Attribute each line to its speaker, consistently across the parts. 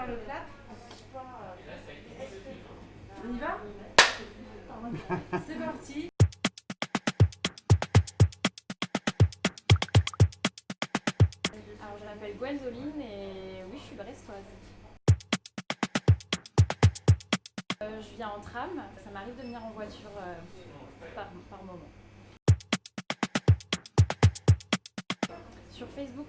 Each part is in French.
Speaker 1: faire le clap. On y va? C'est parti.
Speaker 2: Alors je m'appelle Gwendoline et oui je suis brestoise. Euh, je viens en tram, ça m'arrive de venir en voiture euh, par, par moment. Sur Facebook.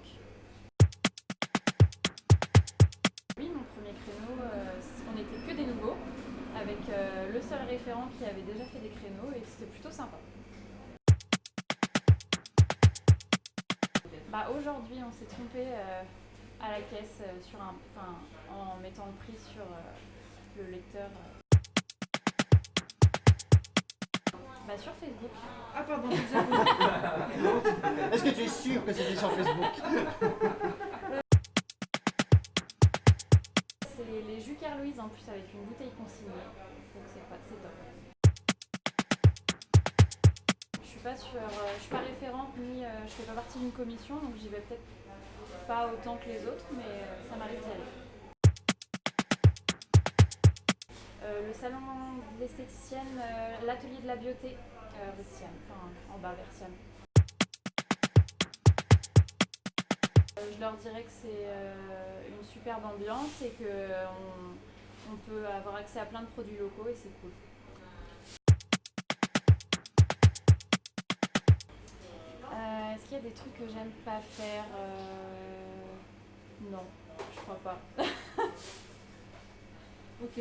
Speaker 2: Euh, le seul référent qui avait déjà fait des créneaux et c'était plutôt sympa. Bah, Aujourd'hui, on s'est trompé euh, à la caisse euh, sur un, en mettant le prix sur euh, le lecteur. euh. Bah, sur Facebook.
Speaker 1: Ah pardon.
Speaker 3: Est-ce que tu es sûr que c'était sur Facebook?
Speaker 2: C'est les jus Louise en plus avec une bouteille consignée. C'est top. Je suis pas sur, euh, je suis pas référente ni euh, je fais pas partie d'une commission donc j'y vais peut-être pas autant que les autres mais euh, ça m'arrive d'y aller. Le salon de l'esthéticienne, l'atelier de la beauté, enfin en bas vers Siam. Euh, Je leur dirais que c'est une superbe ambiance et qu'on on peut avoir accès à plein de produits locaux et c'est cool. Euh, Est-ce qu'il y a des trucs que j'aime pas faire Euh, Non, je crois pas.
Speaker 1: Ok.